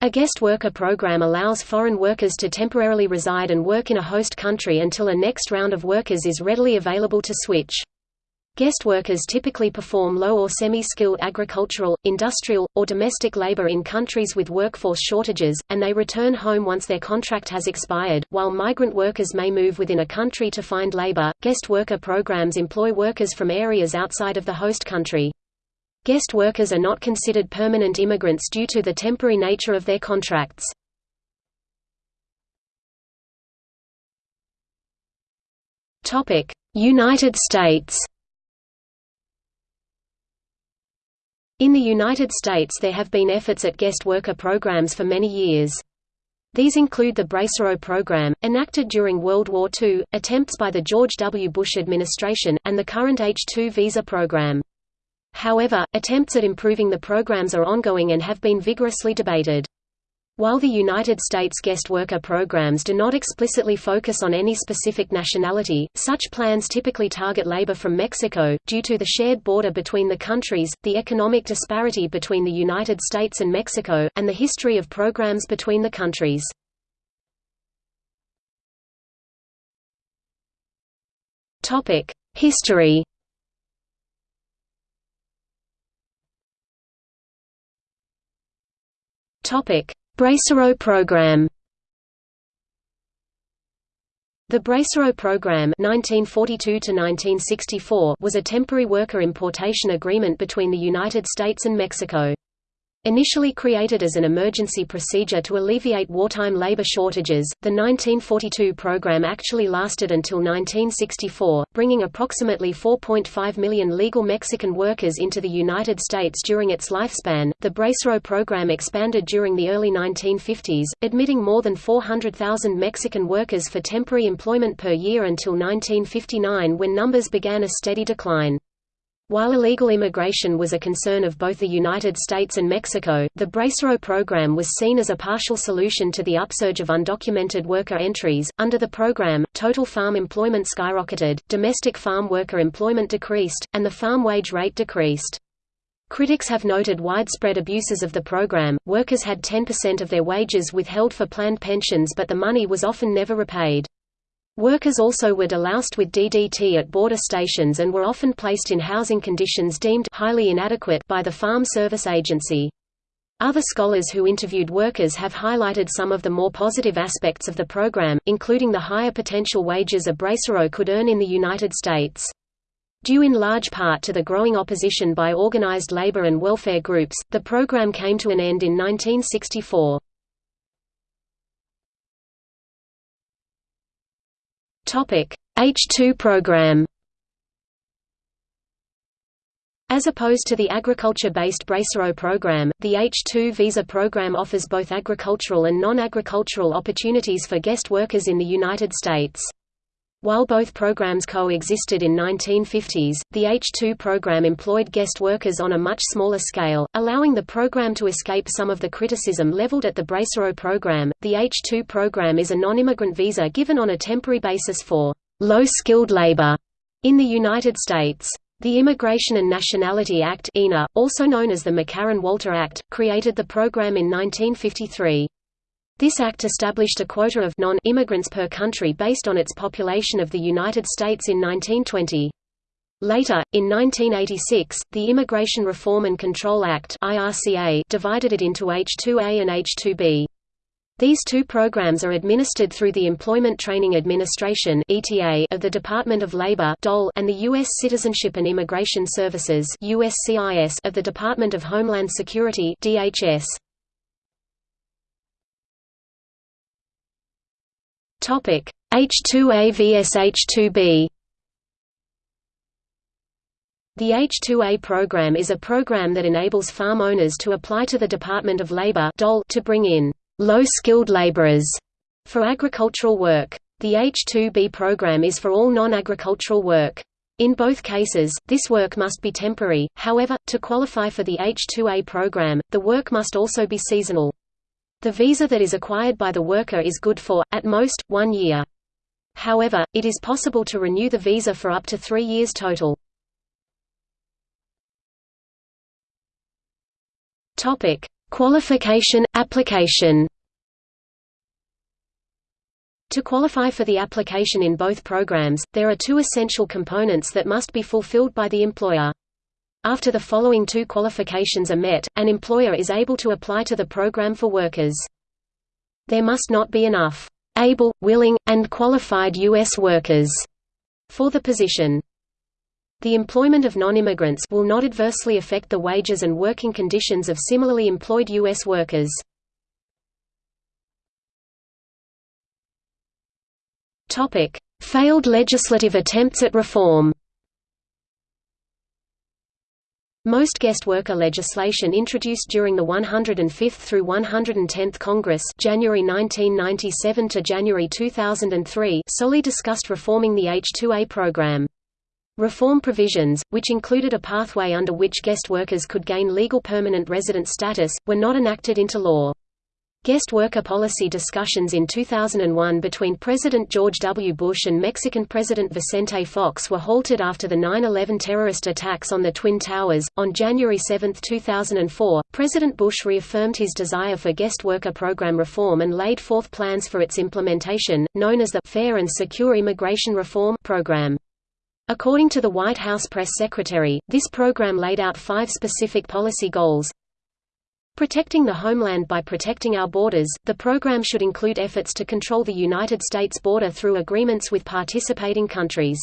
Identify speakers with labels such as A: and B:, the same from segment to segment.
A: A guest worker program allows foreign workers to temporarily reside and work in a host country until a next round of workers is readily available to switch. Guest workers typically perform low or semi-skilled agricultural, industrial, or domestic labor in countries with workforce shortages, and they return home once their contract has expired. While migrant workers may move within a country to find labor, guest worker programs employ workers from areas outside of the host country. Guest workers are not considered permanent immigrants due to the temporary nature of their contracts. United States In the United States there have been efforts at guest worker programs for many years. These include the Bracero program, enacted during World War II, attempts by the George W. Bush administration, and the current H-2 visa program. However, attempts at improving the programs are ongoing and have been vigorously debated. While the United States guest worker programs do not explicitly focus on any specific nationality, such plans typically target labor from Mexico. Due to the shared border between the countries, the economic disparity between the United States and Mexico, and the history of programs between the countries. History Bracero program. The Bracero program 1942 was a temporary worker importation agreement between the United States and Mexico. Initially created as an emergency procedure to alleviate wartime labor shortages, the 1942 program actually lasted until 1964, bringing approximately 4.5 million legal Mexican workers into the United States during its lifespan. The Bracero program expanded during the early 1950s, admitting more than 400,000 Mexican workers for temporary employment per year until 1959 when numbers began a steady decline. While illegal immigration was a concern of both the United States and Mexico, the Bracero program was seen as a partial solution to the upsurge of undocumented worker entries. Under the program, total farm employment skyrocketed, domestic farm worker employment decreased, and the farm wage rate decreased. Critics have noted widespread abuses of the program. Workers had 10% of their wages withheld for planned pensions, but the money was often never repaid. Workers also were deloused with DDT at border stations and were often placed in housing conditions deemed highly inadequate by the Farm Service Agency. Other scholars who interviewed workers have highlighted some of the more positive aspects of the program, including the higher potential wages a bracero could earn in the United States. Due in large part to the growing opposition by organized labor and welfare groups, the program came to an end in 1964. H2 program As opposed to the agriculture-based Bracero program, the H-2 visa program offers both agricultural and non-agricultural opportunities for guest workers in the United States. While both programs co-existed in 1950s, the H-2 program employed guest workers on a much smaller scale, allowing the program to escape some of the criticism leveled at the Bracero program. The H-2 program is a non-immigrant visa given on a temporary basis for low-skilled labor in the United States. The Immigration and Nationality Act also known as the McCarran-Walter Act, created the program in 1953. This act established a quota of non-immigrants per country based on its population of the United States in 1920. Later, in 1986, the Immigration Reform and Control Act divided it into H-2A and H-2B. These two programs are administered through the Employment Training Administration of the Department of Labor and the U.S. Citizenship and Immigration Services of the Department of Homeland Security DHS. Topic: H2A vs H2B. The H2A program is a program that enables farm owners to apply to the Department of Labor to bring in low-skilled laborers for agricultural work. The H2B program is for all non-agricultural work. In both cases, this work must be temporary, however, to qualify for the H2A program, the work must also be seasonal. The visa that is acquired by the worker is good for, at most, one year. However, it is possible to renew the visa for up to three years total. Qualification – Application To qualify for the application in both programs, there are two essential components that must be fulfilled by the employer. After the following two qualifications are met, an employer is able to apply to the program for workers. There must not be enough able, willing, and qualified U.S. workers for the position. The employment of non-immigrants will not adversely affect the wages and working conditions of similarly employed U.S. workers. Failed legislative attempts at reform Most guest worker legislation introduced during the 105th through 110th Congress January 1997 to January 2003 solely discussed reforming the H-2A program. Reform provisions, which included a pathway under which guest workers could gain legal permanent resident status, were not enacted into law. Guest worker policy discussions in 2001 between President George W. Bush and Mexican President Vicente Fox were halted after the 9-11 terrorist attacks on the Twin Towers. On January 7, 2004, President Bush reaffirmed his desire for guest worker program reform and laid forth plans for its implementation, known as the Fair and Secure Immigration Reform program. According to the White House press secretary, this program laid out five specific policy goals, Protecting the homeland by protecting our borders, the program should include efforts to control the United States border through agreements with participating countries.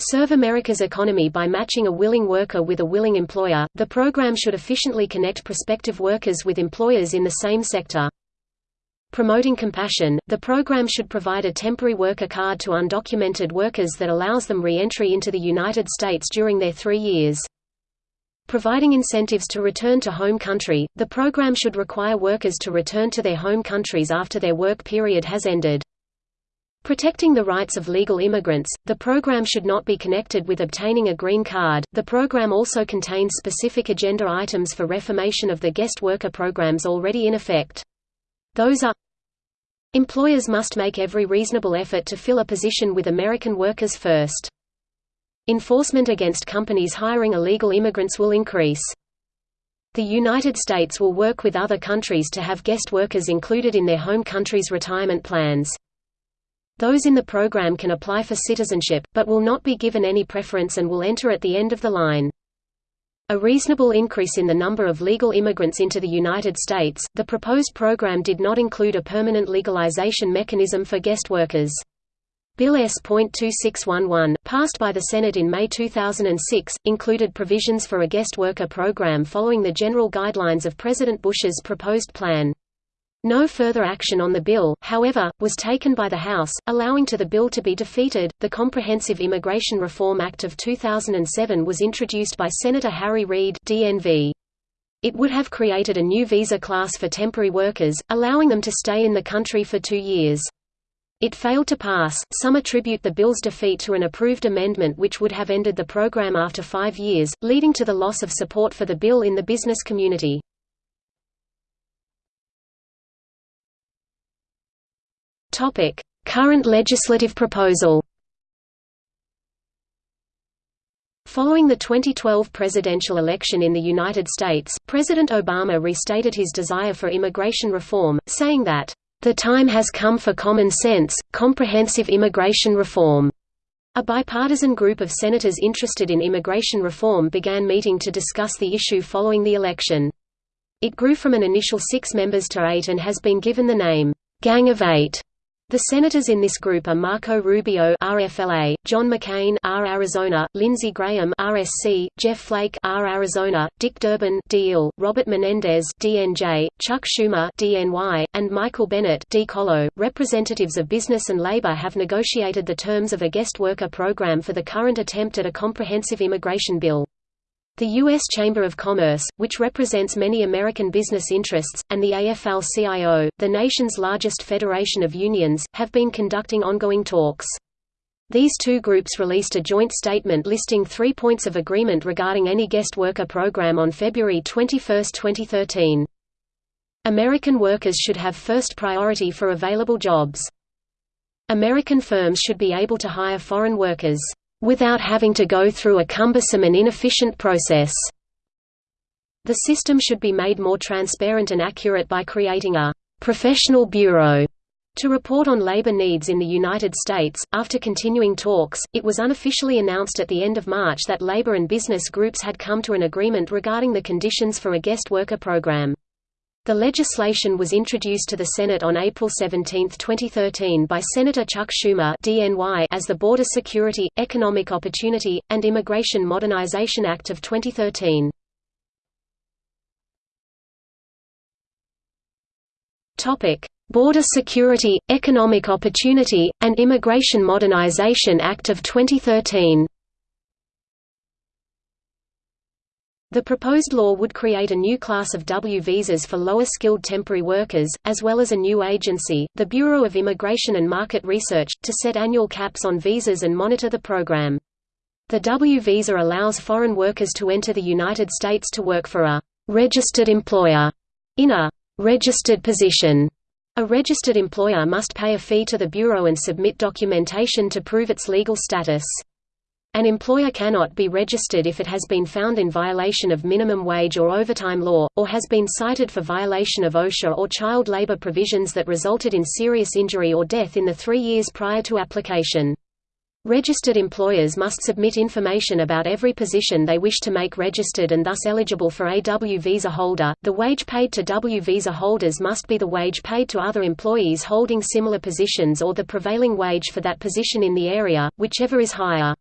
A: Serve America's economy by matching a willing worker with a willing employer. The program should efficiently connect prospective workers with employers in the same sector. Promoting compassion, the program should provide a temporary worker card to undocumented workers that allows them re-entry into the United States during their three years. Providing incentives to return to home country, the program should require workers to return to their home countries after their work period has ended. Protecting the rights of legal immigrants, the program should not be connected with obtaining a green card. The program also contains specific agenda items for reformation of the guest worker programs already in effect. Those are Employers must make every reasonable effort to fill a position with American workers first. Enforcement against companies hiring illegal immigrants will increase. The United States will work with other countries to have guest workers included in their home country's retirement plans. Those in the program can apply for citizenship, but will not be given any preference and will enter at the end of the line. A reasonable increase in the number of legal immigrants into the United States, the proposed program did not include a permanent legalization mechanism for guest workers. Bill S.2611, passed by the Senate in May 2006, included provisions for a guest worker program following the general guidelines of President Bush's proposed plan. No further action on the bill, however, was taken by the House, allowing to the bill to be defeated. The Comprehensive Immigration Reform Act of 2007 was introduced by Senator Harry Reid (DNV). It would have created a new visa class for temporary workers, allowing them to stay in the country for two years. It failed to pass. Some attribute the bill's defeat to an approved amendment which would have ended the program after five years, leading to the loss of support for the bill in the business community. Topic: Current legislative proposal. Following the 2012 presidential election in the United States, President Obama restated his desire for immigration reform, saying that the time has come for common sense, comprehensive immigration reform. A bipartisan group of senators interested in immigration reform began meeting to discuss the issue following the election. It grew from an initial six members to eight and has been given the name, Gang of Eight. The senators in this group are Marco Rubio (RFLA), John McCain (R Arizona), Lindsey Graham (RSC), Jeff Flake (R Arizona), Dick Durbin (DL), Robert Menendez (DNJ), Chuck Schumer (DNY), and Michael Bennet (D Colo). Representatives of business and labor have negotiated the terms of a guest worker program for the current attempt at a comprehensive immigration bill. The U.S. Chamber of Commerce, which represents many American business interests, and the AFL-CIO, the nation's largest federation of unions, have been conducting ongoing talks. These two groups released a joint statement listing three points of agreement regarding any guest worker program on February 21, 2013. American workers should have first priority for available jobs. American firms should be able to hire foreign workers without having to go through a cumbersome and inefficient process. The system should be made more transparent and accurate by creating a «professional bureau» to report on labor needs in the United States. After continuing talks, it was unofficially announced at the end of March that labor and business groups had come to an agreement regarding the conditions for a guest worker program. The legislation was introduced to the Senate on April 17, 2013 by Senator Chuck Schumer as the Border Security, Economic Opportunity, and Immigration Modernization Act of 2013. Border Security, Economic Opportunity, and Immigration Modernization Act of 2013 The proposed law would create a new class of W visas for lower-skilled temporary workers, as well as a new agency, the Bureau of Immigration and Market Research, to set annual caps on visas and monitor the program. The W visa allows foreign workers to enter the United States to work for a «registered employer» in a «registered position». A registered employer must pay a fee to the Bureau and submit documentation to prove its legal status. An employer cannot be registered if it has been found in violation of minimum wage or overtime law, or has been cited for violation of OSHA or child labor provisions that resulted in serious injury or death in the three years prior to application. Registered employers must submit information about every position they wish to make registered and thus eligible for a W visa holder. The wage paid to W visa holders must be the wage paid to other employees holding similar positions or the prevailing wage for that position in the area, whichever is higher.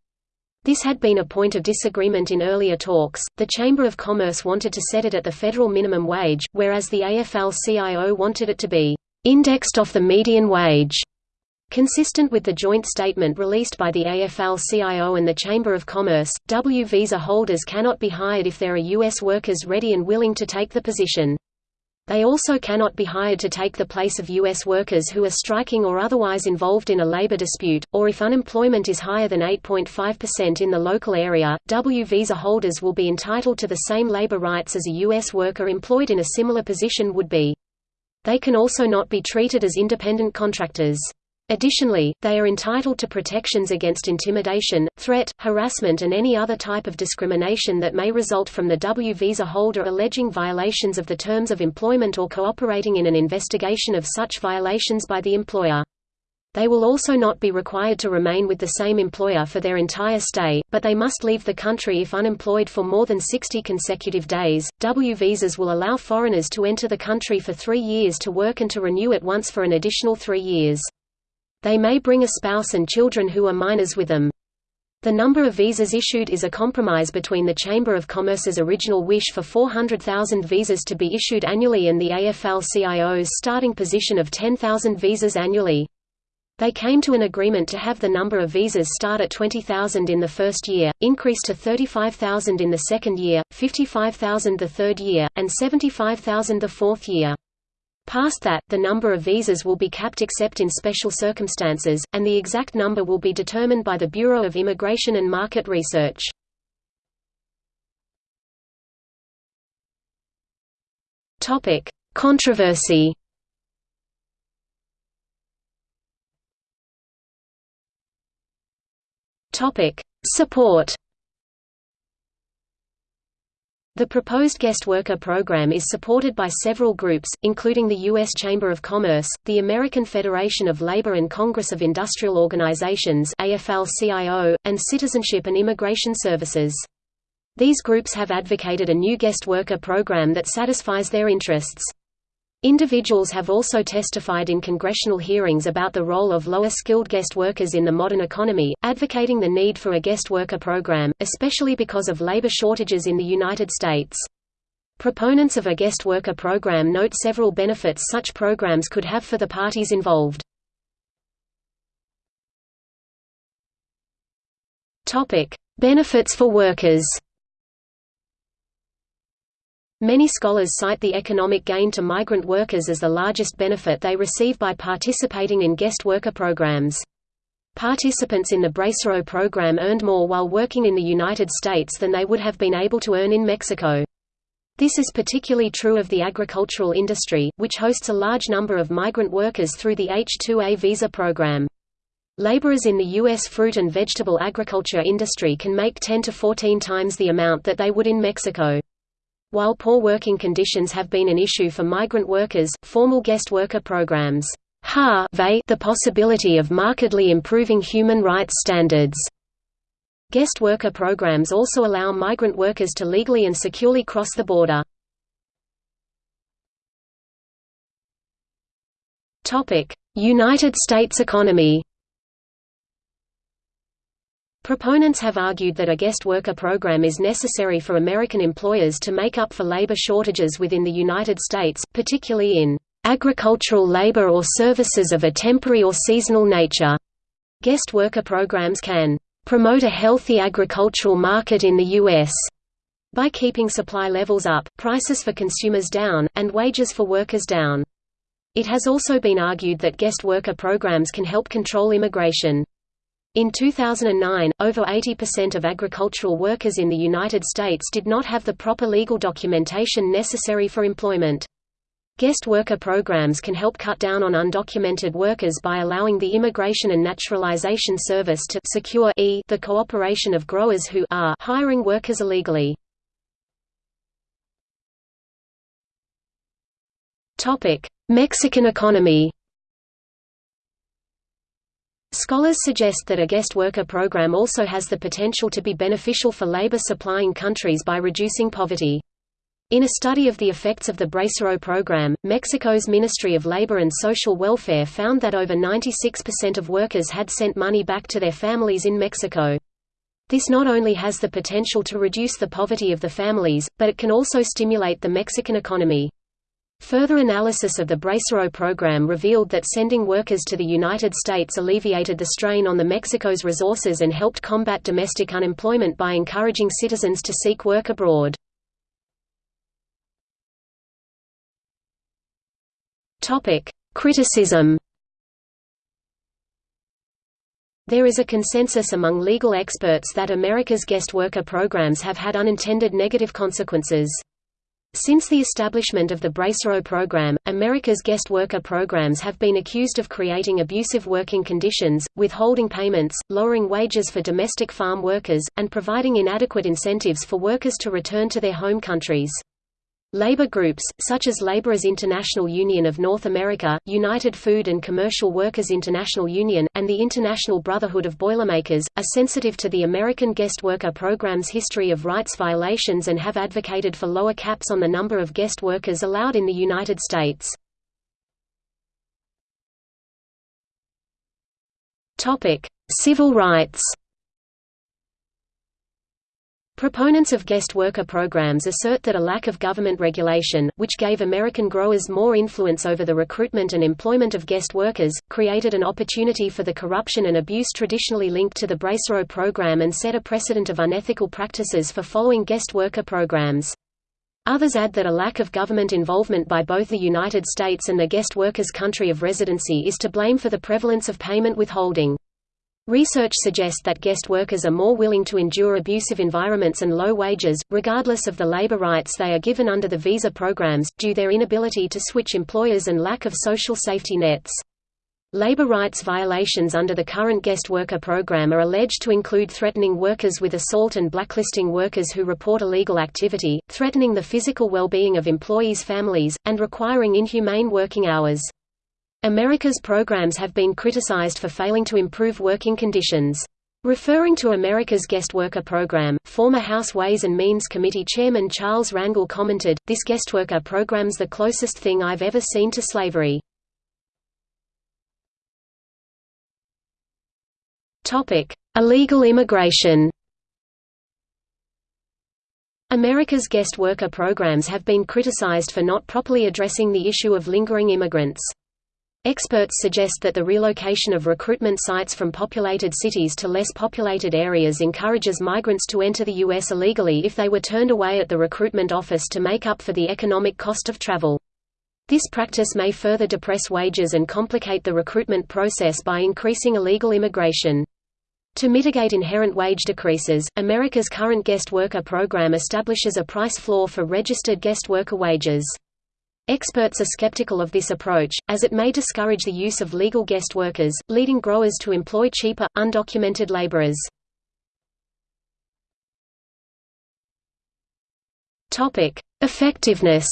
A: This had been a point of disagreement in earlier talks. The Chamber of Commerce wanted to set it at the federal minimum wage, whereas the AFL-CIO wanted it to be indexed off the median wage. Consistent with the joint statement released by the AFL-CIO and the Chamber of Commerce, W visa holders cannot be hired if there are U.S. workers ready and willing to take the position. They also cannot be hired to take the place of U.S. workers who are striking or otherwise involved in a labor dispute, or if unemployment is higher than 8.5% in the local area, W visa holders will be entitled to the same labor rights as a U.S. worker employed in a similar position would be. They can also not be treated as independent contractors. Additionally, they are entitled to protections against intimidation, threat, harassment and any other type of discrimination that may result from the W visa holder alleging violations of the terms of employment or cooperating in an investigation of such violations by the employer. They will also not be required to remain with the same employer for their entire stay, but they must leave the country if unemployed for more than 60 consecutive days. W visas will allow foreigners to enter the country for three years to work and to renew it once for an additional three years. They may bring a spouse and children who are minors with them. The number of visas issued is a compromise between the Chamber of Commerce's original wish for 400,000 visas to be issued annually and the AFL-CIO's starting position of 10,000 visas annually. They came to an agreement to have the number of visas start at 20,000 in the first year, increase to 35,000 in the second year, 55,000 the third year, and 75,000 the fourth year. Past that, the number of visas will be capped except in special circumstances, and the exact number will be determined by the Bureau of Immigration and Market Research. Controversy Support the proposed guest worker program is supported by several groups, including the U.S. Chamber of Commerce, the American Federation of Labor and Congress of Industrial Organizations AFL-CIO, and Citizenship and Immigration Services. These groups have advocated a new guest worker program that satisfies their interests. Individuals have also testified in congressional hearings about the role of lower-skilled guest workers in the modern economy, advocating the need for a guest worker program, especially because of labor shortages in the United States. Proponents of a guest worker program note several benefits such programs could have for the parties involved. Benefits for workers Many scholars cite the economic gain to migrant workers as the largest benefit they receive by participating in guest worker programs. Participants in the Bracero program earned more while working in the United States than they would have been able to earn in Mexico. This is particularly true of the agricultural industry, which hosts a large number of migrant workers through the H-2A visa program. Laborers in the U.S. fruit and vegetable agriculture industry can make 10 to 14 times the amount that they would in Mexico. While poor working conditions have been an issue for migrant workers, formal guest worker programs have the possibility of markedly improving human rights standards. Guest worker programs also allow migrant workers to legally and securely cross the border. United States economy Proponents have argued that a guest worker program is necessary for American employers to make up for labor shortages within the United States, particularly in agricultural labor or services of a temporary or seasonal nature. Guest worker programs can promote a healthy agricultural market in the U.S. by keeping supply levels up, prices for consumers down, and wages for workers down. It has also been argued that guest worker programs can help control immigration. In 2009, over 80% of agricultural workers in the United States did not have the proper legal documentation necessary for employment. Guest worker programs can help cut down on undocumented workers by allowing the Immigration and Naturalization Service to secure e the cooperation of growers who are hiring workers illegally. Mexican economy Scholars suggest that a guest worker program also has the potential to be beneficial for labor supplying countries by reducing poverty. In a study of the effects of the Bracero program, Mexico's Ministry of Labor and Social Welfare found that over 96% of workers had sent money back to their families in Mexico. This not only has the potential to reduce the poverty of the families, but it can also stimulate the Mexican economy. Further analysis of the Bracero program revealed that sending workers to the United States alleviated the strain on the Mexico's resources and helped combat domestic unemployment by encouraging citizens to seek work abroad. Criticism There is a consensus among legal experts that America's guest worker programs have had unintended negative consequences. Since the establishment of the Bracero program, America's guest worker programs have been accused of creating abusive working conditions, withholding payments, lowering wages for domestic farm workers, and providing inadequate incentives for workers to return to their home countries. Labor groups, such as Laborers International Union of North America, United Food and Commercial Workers International Union, and the International Brotherhood of Boilermakers, are sensitive to the American guest worker program's history of rights violations and have advocated for lower caps on the number of guest workers allowed in the United States. Civil rights Proponents of guest worker programs assert that a lack of government regulation, which gave American growers more influence over the recruitment and employment of guest workers, created an opportunity for the corruption and abuse traditionally linked to the Bracero program and set a precedent of unethical practices for following guest worker programs. Others add that a lack of government involvement by both the United States and the guest worker's country of residency is to blame for the prevalence of payment withholding. Research suggests that guest workers are more willing to endure abusive environments and low wages, regardless of the labor rights they are given under the visa programs, due their inability to switch employers and lack of social safety nets. Labor rights violations under the current guest worker program are alleged to include threatening workers with assault and blacklisting workers who report illegal activity, threatening the physical well-being of employees' families, and requiring inhumane working hours. America's programs have been criticized for failing to improve working conditions. Referring to America's guest worker program, former House Ways and Means Committee Chairman Charles Rangel commented, This guest worker program's the closest thing I've ever seen to slavery. Illegal immigration America's guest worker programs have been criticized for not properly addressing the issue of lingering immigrants. Experts suggest that the relocation of recruitment sites from populated cities to less populated areas encourages migrants to enter the U.S. illegally if they were turned away at the recruitment office to make up for the economic cost of travel. This practice may further depress wages and complicate the recruitment process by increasing illegal immigration. To mitigate inherent wage decreases, America's current guest worker program establishes a price floor for registered guest worker wages. Experts are skeptical of this approach, as it may discourage the use of legal guest workers, leading growers to employ cheaper, undocumented laborers. Effectiveness.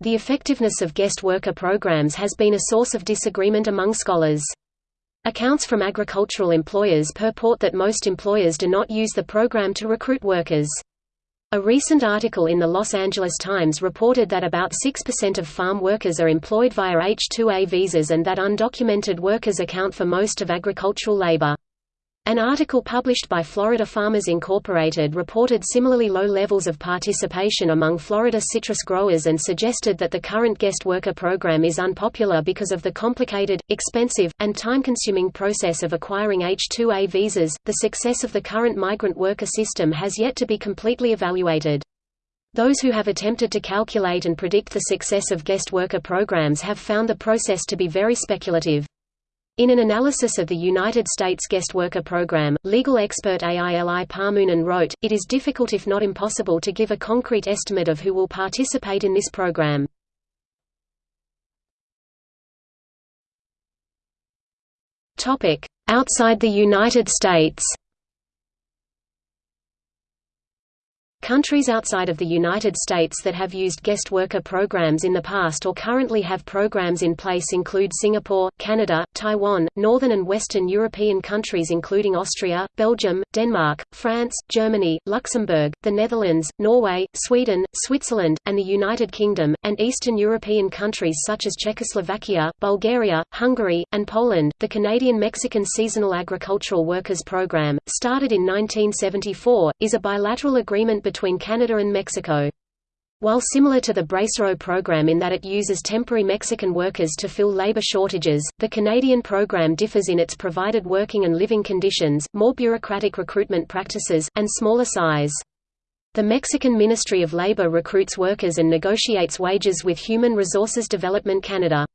A: The effectiveness of guest worker programs has been a source of disagreement among scholars. Accounts from agricultural employers purport that most employers do not use the program to recruit workers. A recent article in the Los Angeles Times reported that about 6% of farm workers are employed via H-2A visas and that undocumented workers account for most of agricultural labor. An article published by Florida Farmers Incorporated reported similarly low levels of participation among Florida citrus growers and suggested that the current guest worker program is unpopular because of the complicated, expensive, and time-consuming process of acquiring H-2A visas. The success of the current migrant worker system has yet to be completely evaluated. Those who have attempted to calculate and predict the success of guest worker programs have found the process to be very speculative. In an analysis of the United States guest worker program, legal expert Aili Parmoonen wrote, It is difficult if not impossible to give a concrete estimate of who will participate in this program. Outside the United States Countries outside of the United States that have used guest worker programs in the past or currently have programs in place include Singapore, Canada, Taiwan, Northern and Western European countries including Austria, Belgium, Denmark, France, Germany, Luxembourg, the Netherlands, Norway, Sweden, Switzerland, and the United Kingdom, and Eastern European countries such as Czechoslovakia, Bulgaria, Hungary, and Poland. The Canadian Mexican Seasonal Agricultural Workers Program, started in 1974, is a bilateral agreement between Canada and Mexico. While similar to the Bracero program in that it uses temporary Mexican workers to fill labor shortages, the Canadian program differs in its provided working and living conditions, more bureaucratic recruitment practices, and smaller size. The Mexican Ministry of Labor recruits workers and negotiates wages with Human Resources Development Canada.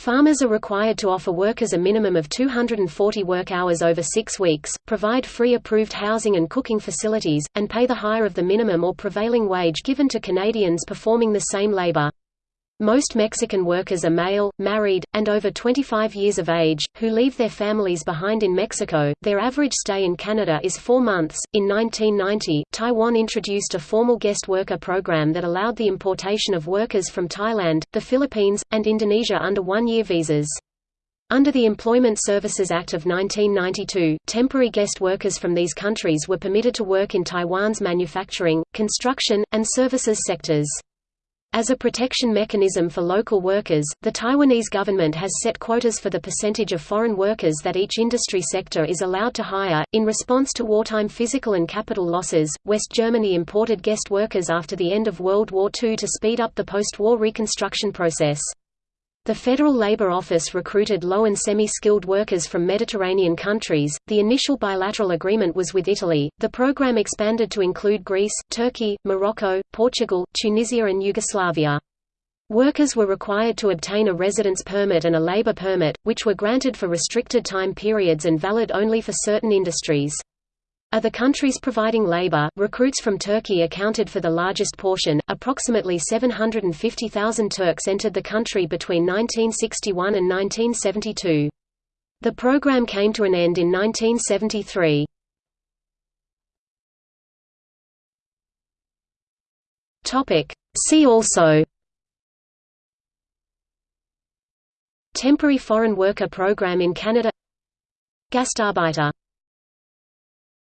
A: Farmers are required to offer workers a minimum of 240 work hours over six weeks, provide free approved housing and cooking facilities, and pay the higher of the minimum or prevailing wage given to Canadians performing the same labor. Most Mexican workers are male, married, and over 25 years of age, who leave their families behind in Mexico. Their average stay in Canada is four months. In 1990, Taiwan introduced a formal guest worker program that allowed the importation of workers from Thailand, the Philippines, and Indonesia under one year visas. Under the Employment Services Act of 1992, temporary guest workers from these countries were permitted to work in Taiwan's manufacturing, construction, and services sectors. As a protection mechanism for local workers, the Taiwanese government has set quotas for the percentage of foreign workers that each industry sector is allowed to hire. In response to wartime physical and capital losses, West Germany imported guest workers after the end of World War II to speed up the post-war reconstruction process. The Federal Labor Office recruited low and semi-skilled workers from Mediterranean countries. The initial bilateral agreement was with Italy. The program expanded to include Greece, Turkey, Morocco, Portugal, Tunisia and Yugoslavia. Workers were required to obtain a residence permit and a labor permit, which were granted for restricted time periods and valid only for certain industries. Of the countries providing labor, recruits from Turkey accounted for the largest portion. Approximately 750,000 Turks entered the country between 1961 and 1972. The program came to an end in 1973. Topic: See also Temporary Foreign Worker Program in Canada Gastarbeiter